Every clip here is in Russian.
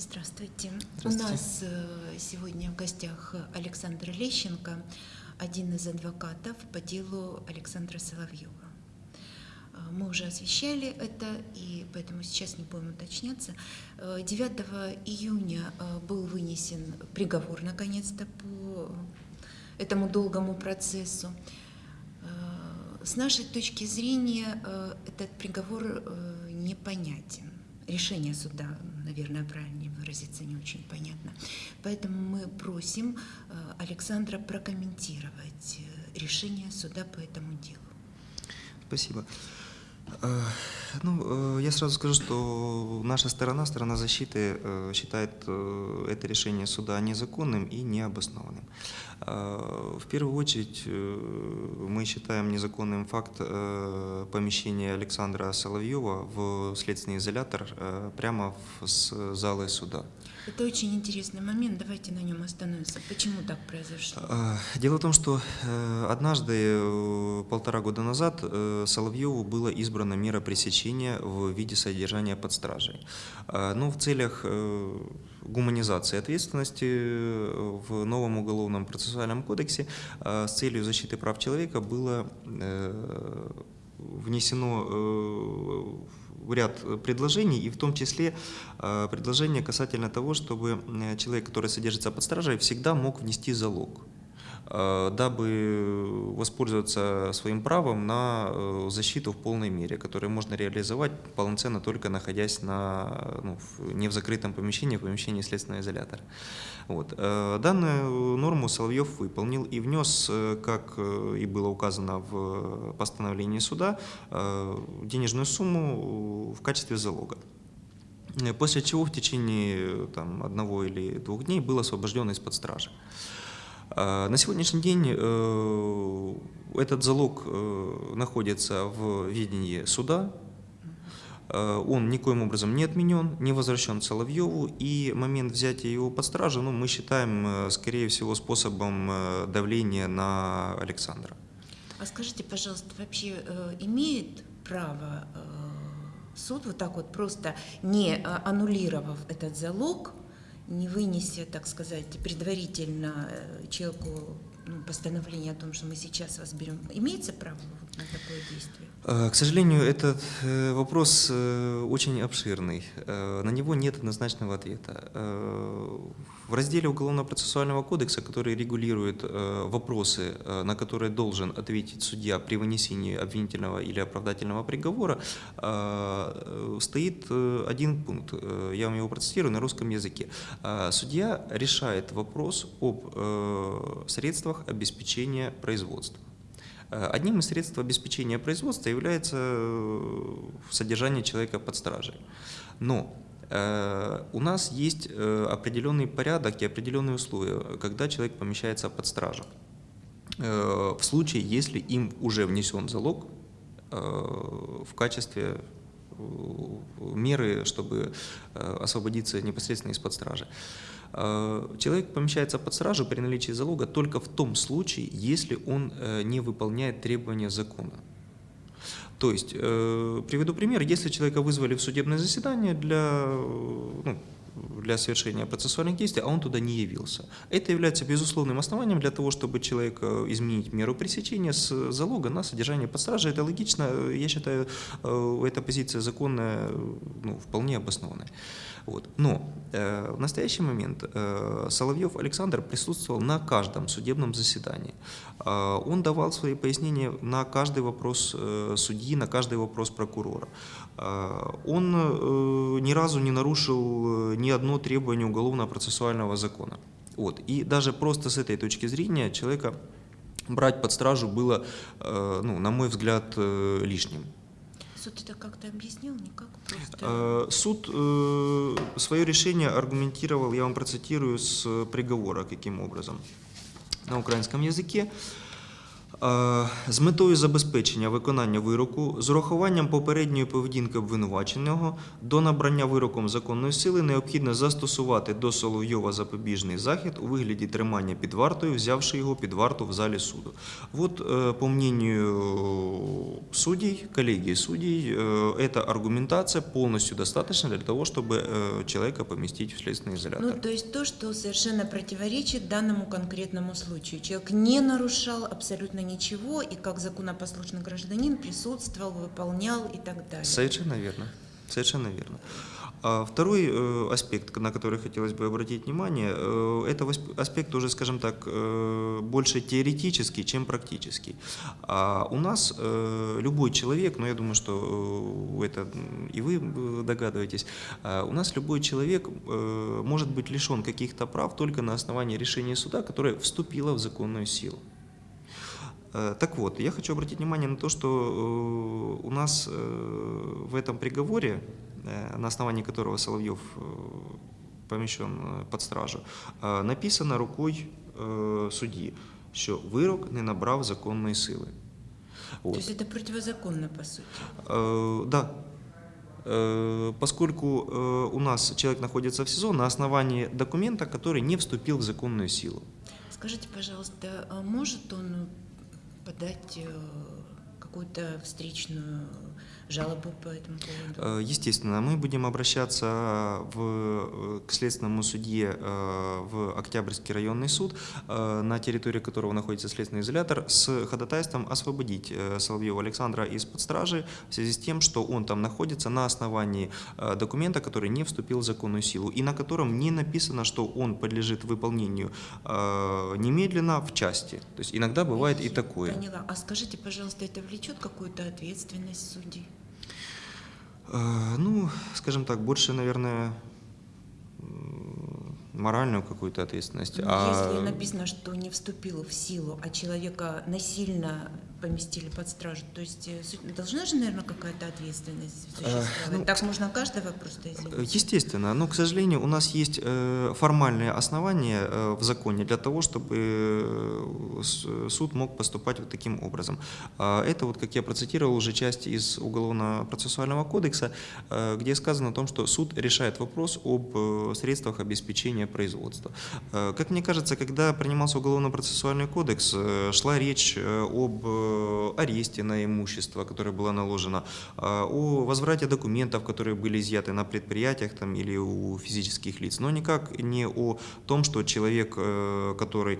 Здравствуйте. У Здравствуйте. нас э, сегодня в гостях Александр Лещенко, один из адвокатов по делу Александра Соловьева. Э, Мы уже освещали это, и поэтому сейчас не будем уточняться. Э, 9 июня э, был вынесен приговор, наконец-то, по этому долгому процессу. С нашей точки зрения этот приговор непонятен. Решение суда, наверное, правильнее выразиться, не очень понятно. Поэтому мы просим э, Александра прокомментировать э, решение суда по этому делу. Спасибо. Э, Ну, я сразу скажу, что наша сторона, сторона защиты, считает это решение суда незаконным и необоснованным. Э, В первую очередь э, мы считаем незаконным факт э, помещения Александра Соловьева в следственный изолятор э, прямо с залы суда. Это очень интересный момент, давайте на нем остановимся. Почему так произошло? А, Дело в том, что однажды, полтора года назад, Соловьеву была избрана мера пресечения в виде содержания под стражей. А, Но в целях гуманизации ответственности э, в новом уголовном процессуальном кодексе э, с целью защиты прав человека было э, внесено ряд предложений, и в том числе предложение касательно того, чтобы человек, который содержится под стражей, всегда мог внести залог, дабы воспользоваться своим правом на э, защиту в полной мере, которую можно реализовать полноценно только находясь на, ну, не в закрытом помещении, в помещении следственного изолятора. Вот. Э, Данную норму Соловьев выполнил и внес, э, как э, и было указано в постановлении суда, э, денежную сумму в качестве залога. Э, После чего в течение э, там, одного или двух дней был освобожден из-под стражи. А, На сегодняшний день э, этот залог э, находится в ведении суда. Э, Он никоим образом не отменен, не возвращен Соловьеву, и момент взятия его под стражу ну, мы считаем, скорее всего, способом давления на Александра. А скажите, пожалуйста, вообще имеет право суд вот так вот просто не аннулировав этот залог, не вынеся, так сказать, предварительно э, человеку ну, постановление о том, что мы сейчас вас берем, имеется право на такое действие? Э, К сожалению, этот э, вопрос э, очень обширный. На него нет однозначного ответа. В разделе Уголовно-процессуального кодекса, который регулирует э, вопросы, э, на которые должен ответить судья при вынесении обвинительного или оправдательного приговора, э, стоит один пункт. Я вам его процитирую на русском языке. Судья решает вопрос об средствах обеспечения производства. Одним из средств обеспечения производства является содержание человека под стражей. Но у нас есть э, определенный порядок и определенные условия, когда человек помещается под стражу. Э, В случае, если им уже внесен залог э, в качестве э, меры, чтобы э, освободиться непосредственно из-под стражи. Э, Человек помещается под стражу при наличии залога только в том случае, если он э, не выполняет требования закона. То есть, э, приведу пример, если человека вызвали в судебное заседание для, э, ну, для совершения процессуальных действий, а он туда не явился. Это является безусловным основанием для того, чтобы человек изменить меру пресечения с залога на содержание под стражей. Это логично, я считаю, э, эта позиция законная, ну, вполне обоснованная. Вот. Но э, в настоящий момент э, Соловьев Александр присутствовал на каждом судебном заседании. Э, он давал свои пояснения на каждый вопрос э, судьи, на каждый вопрос прокурора. Э, он э, ни разу не нарушил э, ни одно требование уголовно-процессуального закона. Вот. И даже просто с этой точки зрения человека брать под стражу было, э, ну, на мой взгляд, лишним. Суд это как-то объяснил? Никак? Просто... Э, Суд э, свое решение аргументировал, я вам процитирую с приговора, каким образом. На украинском языке. Е, З метою забезпечення виконання вироку з урахуванням попередньої поведінки обвинуваченого до набрання вироком законної сили необхідно застосувати до Соловйова запобіжний захід у вигляді тримання під вартою, взявши його під варту в залі суду. Вот, э, по мнению судей, коллегии судей, э, эта аргументация полностью достаточна для того, чтобы э, человека поместить в следственный изолятор. Ну, то есть то, что совершенно противоречит данному конкретному случаю. Человек не нарушал абсолютно ничего, и как законопослушный гражданин присутствовал, выполнял и так далее. Совершенно верно. Совершенно верно. А второй э, аспект, на который хотелось бы обратить внимание, э, это аспект уже, скажем так, э, больше теоретический, чем практический. А у нас любой человек, ну я думаю, что это и вы догадываетесь, у нас любой человек может быть лишен каких-то прав только на основании решения суда, которое вступило в законную силу. Так вот, я хочу обратить внимание на то, что у нас в этом приговоре, на основании которого Соловьев э, помещен э, под стражу, э, написано рукой э, судьи, що вирок не набрав законної сили. То От. есть это противозаконно, по сути. Э, Да. Э, Поскольку э, у нас человек находится в СИЗО на основании документа, который не вступил в законную силу. Скажите, пожалуйста, а может он подать э, какую-то встречную жалобу по этому поводу? Э, Естественно, мы будем обращаться в, э, к следственному судье э, в Октябрьский районный суд, э, на территории которого находится следственный изолятор, с ходатайством освободить э, Соловьева Александра из-под стражи в связи с тем, что он там находится на основании э, документа, который не вступил в законную силу и на котором не написано, что он подлежит выполнению э, немедленно в части. То есть иногда бывает и такое. Поняла. А скажите, пожалуйста, это влечет какую-то ответственность судей? Э, Ну, скажем так, больше, наверное, моральную какую-то ответственность. Ну, а Если написано, что не вступил в силу, а человека насильно поместили под стражу, то есть э, должна же, наверное, какая-то ответственность существовать. ну, так можно каждого просто Э, извинить? Естественно, но, к сожалению, у нас есть э, формальные основания э, в законе для того, чтобы э, суд мог поступать вот таким образом. А Это, вот, как я процитировал, уже часть из Уголовно-процессуального кодекса, э, где сказано о том, что суд решает вопрос об э, средствах обеспечения производства. Э, Как мне кажется, когда принимался Уголовно-процессуальный кодекс, э, шла речь э, об э, аресте на имущество, которое было наложено, а, о возврате документов, которые были изъяты на предприятиях там, или у физических лиц, но никак не о том, что человек, э, который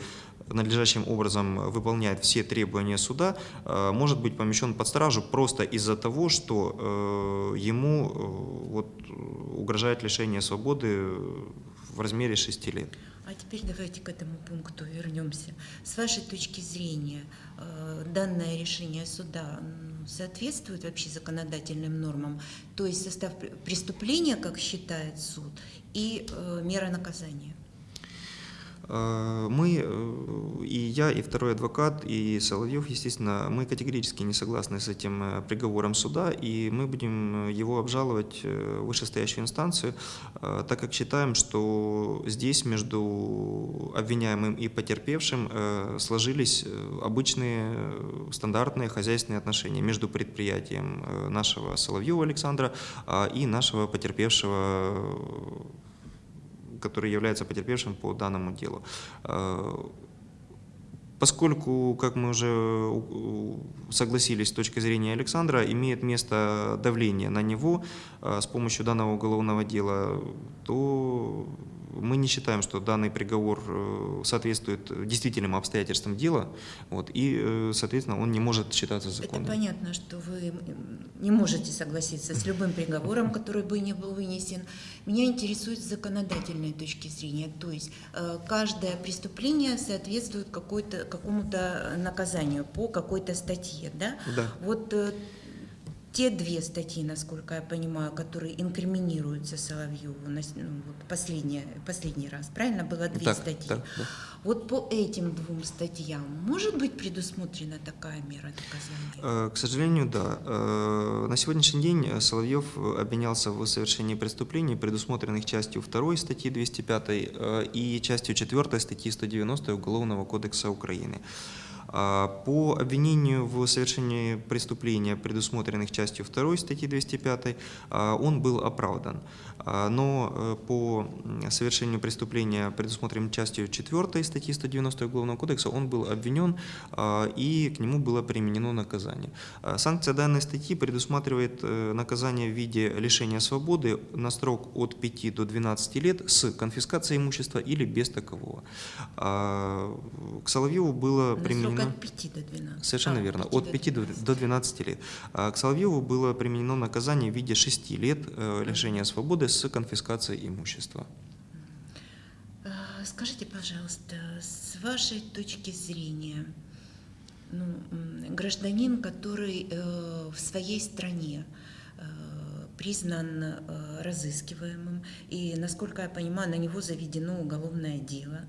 надлежащим образом выполняет все требования суда, э, может быть помещен под стражу просто из-за того, что э, ему э, вот, э, угрожает лишение свободы в размере 6 лет. А теперь давайте к этому пункту вернемся. С вашей точки зрения, э, данное решение суда соответствует вообще законодательным нормам, то есть состав пр- преступления, как считает суд, и э, мера наказания? Э, Мы, э, и я, и второй адвокат, и Соловьев, естественно, мы категорически не согласны с этим э, приговором суда, и мы будем э, его обжаловать в вышестоящую инстанцию, так как считаем, что здесь между обвиняемым и потерпевшим сложились обычные стандартные хозяйственные отношения между предприятием нашего Соловьева Александра а, и нашего потерпевшего который является потерпевшим по данному делу. Э, Поскольку, как мы уже согласились с точки зрения Александра, имеет место давление на него э, с помощью данного уголовного дела, то мы не считаем, что данный приговор э, соответствует действительным обстоятельствам дела, вот, и, э, соответственно, он не может считаться Это законным. понятно, что вы не можете согласиться с любым приговором, который бы не был вынесен. Меня интересует с законодательной точки зрения. То есть э, каждое преступление соответствует какому-то наказанию по какой-то статье, да? Да. Вот те две статьи, насколько я понимаю, которые инкриминируются Соловьеву, ну, вот последний, последний раз, правильно? Было две Так, статьи. так, да. Вот по этим двум статьям может быть предусмотрена такая мера наказания? Э, К сожалению, да. Э, На сегодняшний день Соловьев обвинялся в совершении преступлений, предусмотренных частью 2 статьи 205 э, и частью 4 статьи 190 Уголовного кодекса Украины. А, По обвинению в совершении преступления, предусмотренных частью 2 статьи 205, а, он был оправдан. А, Но э, по совершению преступления, предусмотренным частью 4 статьи 190 Уголовного кодекса, он был обвинен а, и к нему было применено наказание. А, Санкция данной статьи предусматривает э, наказание в виде лишения свободы на срок от 5 до 12 лет с конфискацией имущества или без такового. К Соловьеву было На применено... срок от 5 до 12. Совершенно А, верно. 5 От 5 до, до 12 лет. К Соловьеву было применено наказание в виде 6 лет э, лишения свободы с конфискацией имущества. А, Скажите, пожалуйста, с вашей точки зрения, ну, гражданин, который э, в своей стране э, признан э, разыскиваемым, и, насколько я понимаю, на него заведено уголовное дело,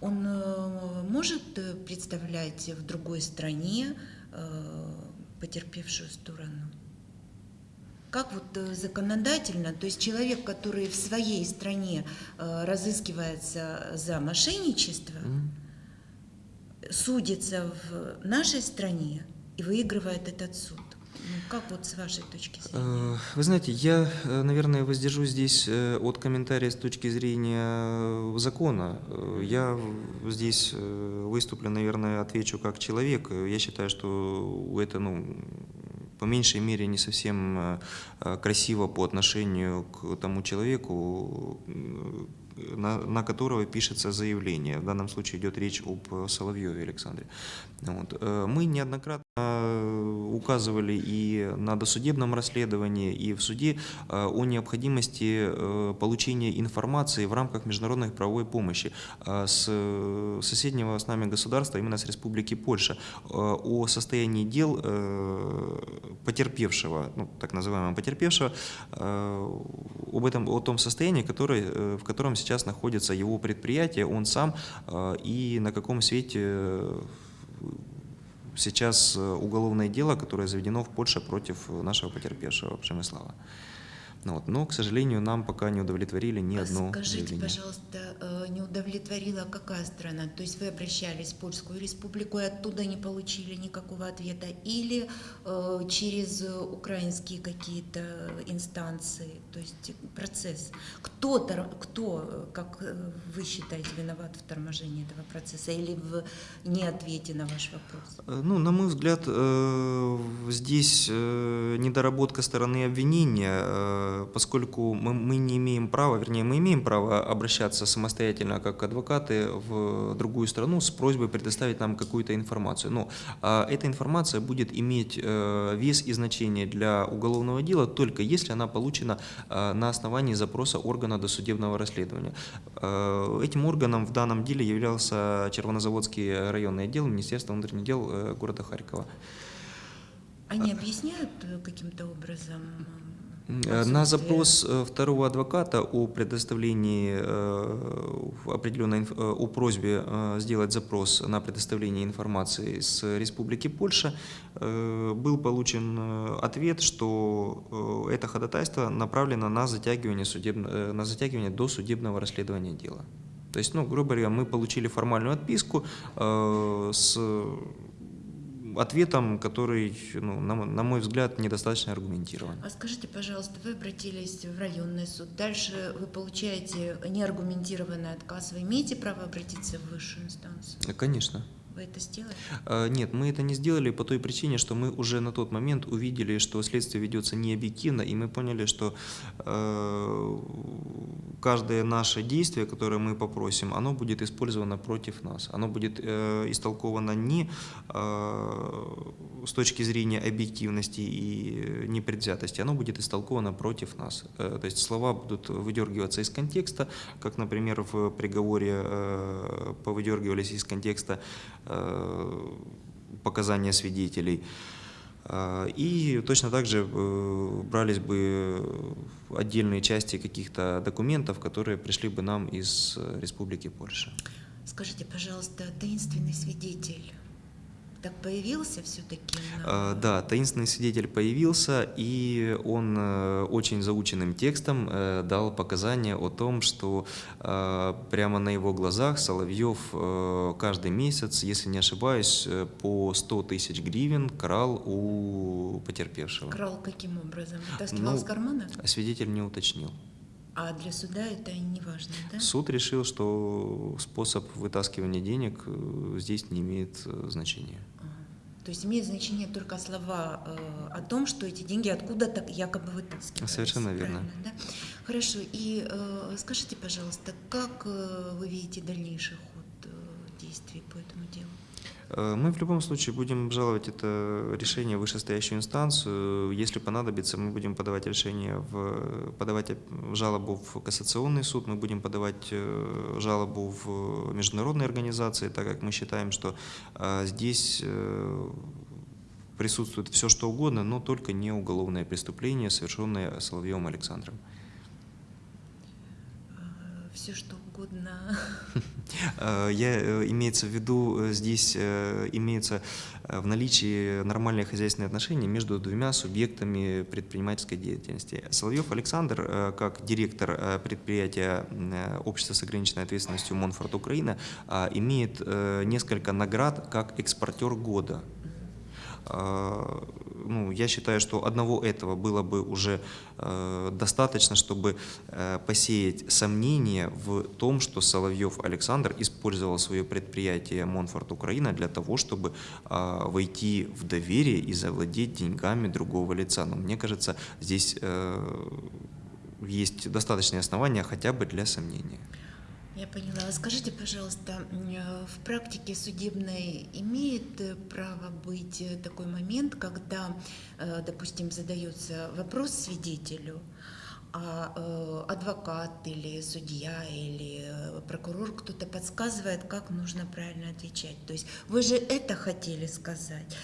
он э, может э, представлять в другой стране э, потерпевшую сторону? Как вот э, законодательно, то есть человек, который в своей стране э, разыскивается за мошенничество, М. судится в нашей стране и выигрывает этот суд. Ну, как вот с вашей точки зрения? Э, Вы знаете, я, э, наверное, воздержусь здесь от комментария с точки зрения закона. Я здесь выступлю, наверное, отвечу как человек. Я считаю, что это, ну, по меньшей мере, не совсем э, э, красиво по отношению к тому человеку, э, на, на которого пишется заявление. В данном случае идет речь об Соловьеве Александре. Вот. Мы неоднократно указывали и на досудебном расследовании, и в суде о необходимости получения информации в рамках международной правовой помощи с соседнего с нами государства, именно с Республики Польша, о состоянии дел потерпевшего, ну, так называемого потерпевшего, э, об этом, о том состоянии, который, э, в котором сейчас находится его предприятие, он сам, э, и на каком свете сейчас уголовное дело, которое заведено в Польше против нашего потерпевшего Przemysława. Ну вот. Но, к сожалению, нам пока не удовлетворили ни А одно Скажите, заявление. пожалуйста, э, не удовлетворила какая страна? То есть вы обращались в Польскую республику и оттуда не получили никакого ответа? Или э, через украинские какие-то инстанции? То есть процесс. Кто, кто, как э, вы считаете, виноват в торможении этого процесса или в неответе на ваш вопрос? Ну, на мой взгляд, э, здесь э, недоработка стороны обвинения, поскольку мы, мы не имеем права, вернее, мы имеем право обращаться самостоятельно как адвокаты в другую страну с просьбой предоставить нам какую-то информацию. Но а, эта информация будет иметь э, вес и значение для уголовного дела только если она получена э, на основании запроса органа досудебного расследования. Э, Этим органом в данном деле являлся Червонозаводский районный отдел Министерства внутренних дел э, города Харькова. Они объясняют каким-то образом? Э, Э, На отсутствие? запрос э, второго адвоката о предоставлении э, определенной э, о просьбе э, сделать запрос на предоставление информации с Республики Польша э, был получен э, ответ, что э, это ходатайство направлено на затягивание, судеб- э, на затягивание до судебного расследования дела. То есть, ну, грубо говоря, мы получили формальную отписку э, с ответом, который, ну, на, на мой взгляд, недостаточно аргументирован. А скажите, пожалуйста, вы обратились в районный суд, дальше вы получаете неаргументированный отказ, вы имеете право обратиться в высшую инстанцию? Конечно. Вы это сделали? Э, Нет, мы это не сделали по той причине, что мы уже на тот момент увидели, что следствие ведется не объективно, и мы поняли, что э, каждое наше действие, которое мы попросим, оно будет использовано против нас. Оно будет э, истолковано не э, с точки зрения объективности и непредвзятости, оно будет истолковано против нас. То есть слова будут выдергиваться из контекста, как, например, в приговоре повыдергивались из контекста показания свидетелей. А, И точно так же э, брались бы отдельные части каких-то документов, которые пришли бы нам из э, Республики Польша. Скажите, пожалуйста, таинственный свидетель, так появился все-таки? Э, Да, таинственный свидетель появился, и он э, очень заученным текстом э, дал показания о том, что э, прямо на его глазах Соловьев каждый месяц, если не ошибаюсь, по 100 тысяч гривен крал у потерпевшего. Крал каким образом? Вытаскивал Ну, из кармана? Свидетель не уточнил. А для суда это не важно, да? Суд решил, что способ вытаскивания денег здесь не имеет значения. То есть имеет значение только слова э, о том, что эти деньги откуда-то якобы вытаскиваются. Совершенно верно. да? Хорошо. И э, скажите, пожалуйста, как э, вы видите дальнейший ход э, действий по этому делу? Э, Мы в любом случае будем обжаловать это решение в вышестоящую инстанцию. Если понадобится, мы будем подавать решение, в, подавать жалобу в кассационный суд, мы будем подавать э, жалобу в международные организации, так как мы считаем, что э, здесь присутствует все, что угодно, но только не уголовное преступление, совершенное Соловьевым Александром. Все что угодно. Э, Я, э, имеется в виду, э, здесь имеется в наличии нормальные хозяйственные отношения между двумя субъектами предпринимательской деятельности. Соловьев Александр, как директор предприятия Общества с ограниченной ответственностью Монфорд Украина, имеет несколько наград как экспортер года. А, ну, я считаю, что одного этого было бы уже э, достаточно, чтобы э, посеять сомнения в том, что Соловьев Александр использовал свое предприятие Монфорт Украина для того, чтобы а, войти в доверие и завладеть деньгами другого лица. Но мне кажется, здесь э, есть достаточные основания хотя бы для сомнения. Я поняла. Скажите, пожалуйста, э, в практике судебной имеет э, право быть э, такой момент, когда, допустим, задается вопрос свидетелю, а адвокат или судья или прокурор кто-то подсказывает, как нужно правильно отвечать. То есть вы же это хотели сказать.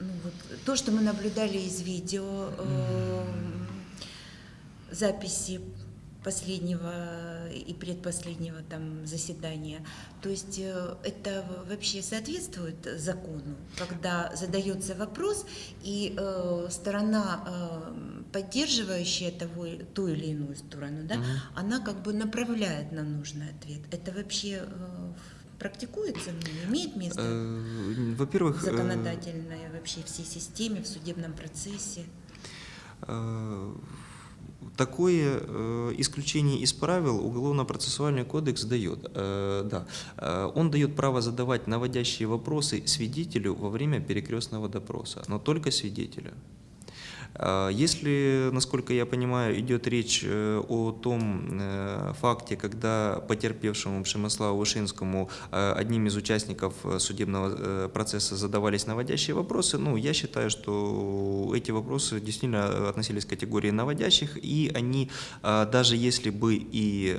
Ну, вот, то, что мы наблюдали из видео, э, записи последнего и предпоследнего там заседания. То есть э, это вообще соответствует закону, когда задается вопрос, и э, сторона, э, поддерживающая того, ту или иную сторону, да, Мгм. она как бы направляет на нужный ответ. Это вообще э, практикуется, ну, имеет место Э, Во-первых, э, законодательной вообще всей системе, в судебном процессе? Такое э, исключение из правил Уголовно-процессуальный кодекс дает. Э, да. Э, Он дает право задавать наводящие вопросы свидетелю во время перекрестного допроса, но только свидетелю. Э, Если, насколько я понимаю, идет речь э, о том э, факте, когда потерпевшему Пшемиславу Вышинскому э, одним из участников судебного процесса задавались наводящие вопросы, ну, я считаю, что эти вопросы действительно относились к категории наводящих, и они, даже если бы и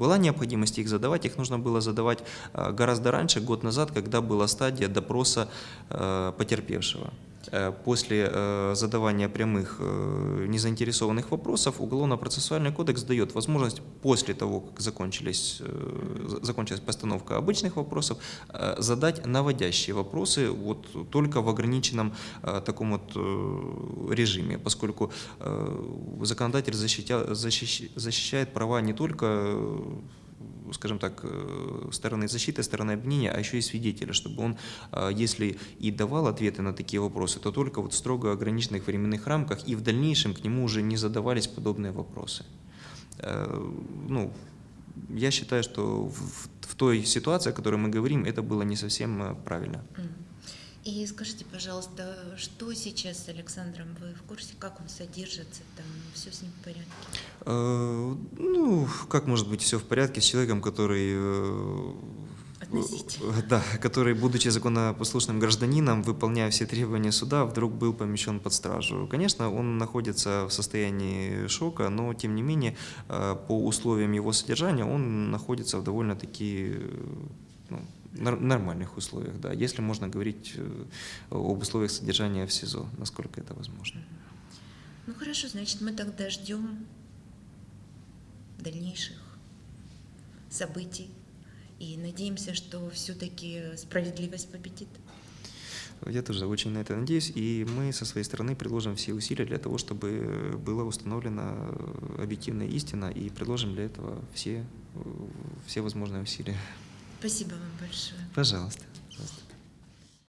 была необходимость их задавать, их нужно было задавать гораздо раньше, год назад, когда была стадия допроса потерпевшего. Э, После э, задавания прямых э, незаинтересованных вопросов Уголовно-процессуальный кодекс дает возможность после того, как закончились, за- закончилась постановка обычных вопросов, задать наводящие вопросы вот только в ограниченном таком вот режиме, поскольку законодатель защитя- защищ- защищает права не только скажем так, э, стороны защиты, стороны обвинения, а еще и свидетеля, чтобы он, э, если и давал ответы на такие вопросы, то только вот в строго ограниченных временных рамках, и в дальнейшем к нему уже не задавались подобные вопросы. Э, Ну, я считаю, что в, той ситуации, о которой мы говорим, это было не совсем правильно. Мгм. И скажите, пожалуйста, что сейчас с Александром? Вы в курсе, как он содержится? Там все с ним в порядке? Э, Ну, как может быть все в порядке с человеком, который... э, э, Да, который, будучи законопослушным гражданином, выполняя все требования суда, вдруг был помещен под стражу. Конечно, он находится в состоянии шока, но, тем не менее, э, по условиям его содержания он находится в довольно-таки э, ну, нормальных условиях, да, если можно говорить э, об условиях содержания в СИЗО, насколько это возможно. Ну хорошо, значит, мы тогда ждем дальнейших событий и надеемся, что все-таки справедливость победит. Я тоже очень на это надеюсь, и мы со своей стороны приложим все усилия для того, чтобы была установлена э, объективная истина, и приложим для этого все, э, все возможные усилия. Спасибо вам большое. Пожалуйста. пожалуйста.